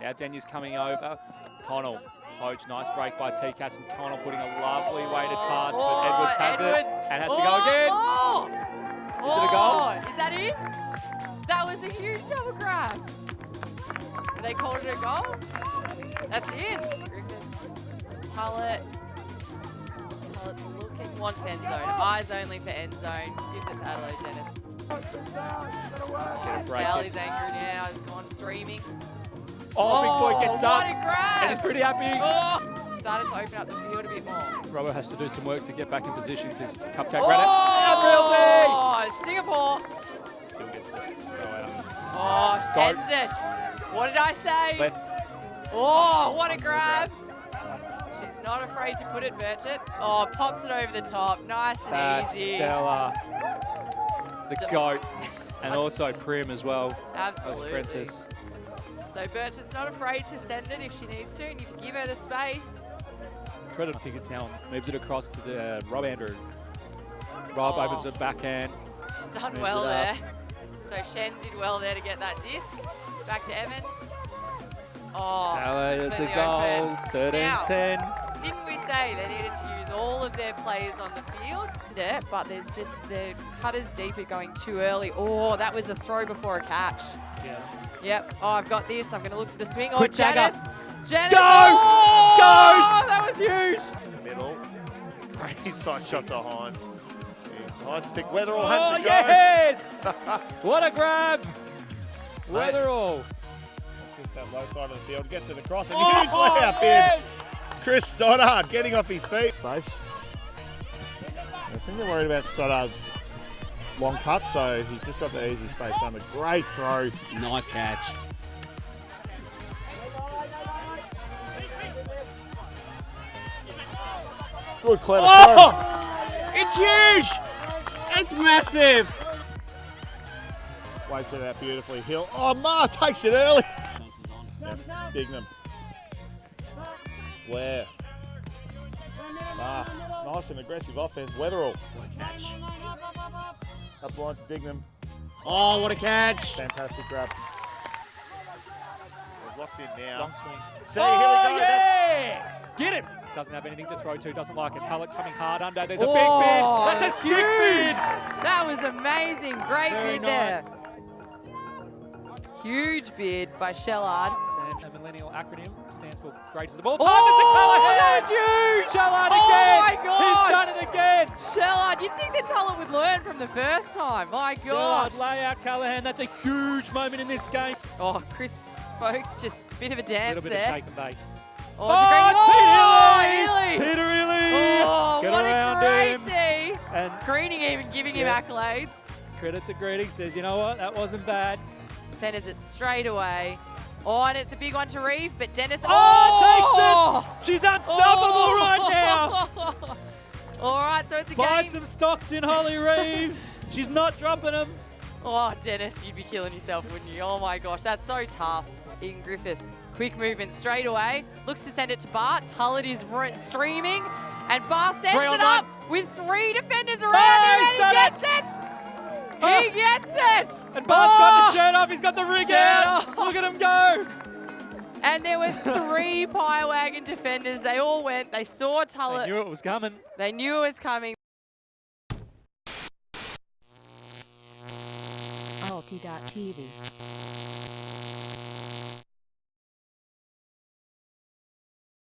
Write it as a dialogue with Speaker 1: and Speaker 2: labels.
Speaker 1: Now Denya's coming over. Connell, Poach, nice break by T-Cats and Connell putting a lovely weighted pass, but
Speaker 2: Oh,
Speaker 1: Edwards has
Speaker 2: Edwards.
Speaker 1: it and has to
Speaker 2: oh,
Speaker 1: go again.
Speaker 2: Oh.
Speaker 1: Is it a goal?
Speaker 2: Oh, Is that it? That was a huge double grab. They called it a goal? That's in. Griffith, Tullett. Tullett's looking, wants end zone. Eyes only for end zone. Gives it to Adelaide Dennis.
Speaker 1: Get a break.
Speaker 2: Cal angry now. He's gone streaming.
Speaker 1: Oh, Big Boy gets up and he's pretty happy.
Speaker 2: Oh, started to open up the field a bit more.
Speaker 1: Robbo has to do some work to get back in position because Cupcake oh, ran it.
Speaker 2: Oh, Singapore.
Speaker 1: Still gets to go out.
Speaker 2: Oh,
Speaker 1: Go.
Speaker 2: sends it. What did I say?
Speaker 1: Left.
Speaker 2: Oh, what a grab. She's not afraid to put it, Burchett. Oh, pops it over the top. Nice and
Speaker 1: That's
Speaker 2: easy.
Speaker 1: Stella. The. GOAT. And also Prim as well.
Speaker 2: Absolutely.
Speaker 1: Prentice.
Speaker 2: So Burchett's not afraid to send it if she needs to, and you give her the space.
Speaker 1: Credit to Pinkertown. Moves it across to the, uh, Rob Andrew. Rob
Speaker 2: Oh.
Speaker 1: opens the backhand.
Speaker 2: She's done well there. So Shen did well there to get that disc. Back to Evans. Oh,
Speaker 1: Ella, it's a goal.
Speaker 2: open.
Speaker 1: 13
Speaker 2: Now,
Speaker 1: 10.
Speaker 2: Didn't we say they needed to use all of their players on the field? Yeah, but there's just the cutters deeper going too early. Oh, that was a throw before a catch.
Speaker 1: Yeah.
Speaker 2: Yep. Oh, I've got this. I'm going to look for the swing.
Speaker 1: Oh, Quick
Speaker 2: oh,
Speaker 1: dagger.
Speaker 2: Janice. Janice.
Speaker 1: Go!
Speaker 2: Oh,
Speaker 1: Goes!
Speaker 2: That was huge.
Speaker 3: to the middle. Great side shot to Hines. And Hines pick Weatherall oh, has
Speaker 1: Oh,
Speaker 3: to go.
Speaker 1: yes! what a grab! Weatherall.
Speaker 3: Hit that low side of the field, gets it across, and
Speaker 1: Oh,
Speaker 3: huge oh, layup
Speaker 1: yes!
Speaker 3: in. Chris Stoddard getting off his feet. Space. I think they're worried about Stoddard's long cut, so he's just got the easy space under. Great throw.
Speaker 4: Nice catch.
Speaker 3: Good, clever
Speaker 4: Oh!
Speaker 3: throw.
Speaker 4: It's huge! It's massive!
Speaker 3: Waits it out beautifully. Hill. Oh, Ma takes it early. Yep, Dignam. Blair. Ma. Nice and aggressive offense. Weatherall.
Speaker 4: Catch.
Speaker 3: Up the line to Dignam.
Speaker 4: Oh, what a catch!
Speaker 3: Fantastic grab. They've locked in now.
Speaker 1: Long swing.
Speaker 3: See,
Speaker 1: oh,
Speaker 3: here we go. Oh,
Speaker 1: That's- Get him! Doesn't have anything to throw to, doesn't like it. Tullett coming hard under. There's a
Speaker 2: Oh,
Speaker 1: big bid. That's a sick
Speaker 2: huge.
Speaker 1: bid.
Speaker 2: That was amazing. Great
Speaker 1: Very
Speaker 2: bid there. Huge bid by Shellard.
Speaker 1: Sam, the millennial acronym, stands for greatest of all
Speaker 2: Oh,
Speaker 1: time. it's a Callahan!
Speaker 2: huge!
Speaker 1: Shellard
Speaker 2: Oh
Speaker 1: again!
Speaker 2: my gosh!
Speaker 1: He's done it again!
Speaker 2: Shellard, you'd think that Tullett would learn from the first time. My gosh.
Speaker 1: Shellard lay out Callahan. That's a huge moment in this game.
Speaker 2: Oh, Chris Folks, just a bit of a dance there.
Speaker 1: A little bit
Speaker 2: there.
Speaker 1: of shake and bake.
Speaker 2: Oh, a
Speaker 1: Oh,
Speaker 2: oh,
Speaker 1: Peter
Speaker 2: Healy.
Speaker 1: Oh, Peter Ely!
Speaker 2: Oh,
Speaker 1: Get
Speaker 2: what a great
Speaker 1: him.
Speaker 2: D.
Speaker 1: And
Speaker 2: Greening even giving
Speaker 1: Yeah.
Speaker 2: him accolades.
Speaker 1: credit to Greedy says, you know what, that wasn't bad.
Speaker 2: Centers it straight away. Oh, and it's a big one to Reeve, but Dennis.
Speaker 1: Oh, takes it! Oh! She's unstoppable
Speaker 2: Oh.
Speaker 1: right now!
Speaker 2: All right, so it's a
Speaker 1: Buy
Speaker 2: game.
Speaker 1: some stocks in Holly Reeves. She's not dropping them.
Speaker 2: Oh, Dennis, you'd be killing yourself, wouldn't you? Oh my gosh, that's so tough. In Griffith, quick movement straight away. Looks to send it to Bart. Tullett is streaming, and Bart sends it up with three defenders around
Speaker 1: Oh,
Speaker 2: him, and he gets it.
Speaker 1: Oh.
Speaker 2: He gets it.
Speaker 1: And Bart's got
Speaker 2: Oh.
Speaker 1: the shirt off. He's got the rig
Speaker 2: Shirt
Speaker 1: out.
Speaker 2: off.
Speaker 1: Look at him go.
Speaker 2: And there were three Pie Wagon defenders. They all went. They saw
Speaker 1: I
Speaker 2: They
Speaker 1: knew it was coming.
Speaker 2: They knew it was coming.
Speaker 5: Alti.tv.